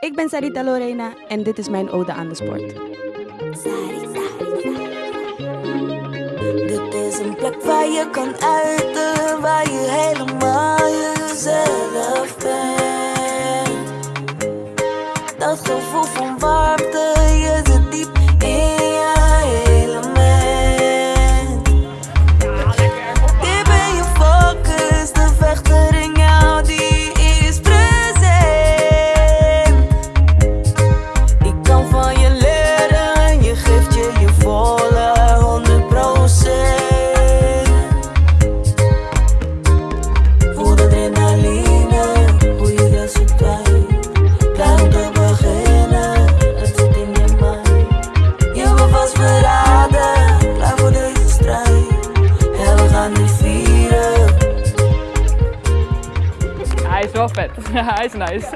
Ik ben Sarita Lorena en dit is mijn ode aan de sport. Dit is een plek waar je kan uiten, waar je helemaal jezelf bent. Dat gevoel van warmte, Eyes love it. Eyes nice.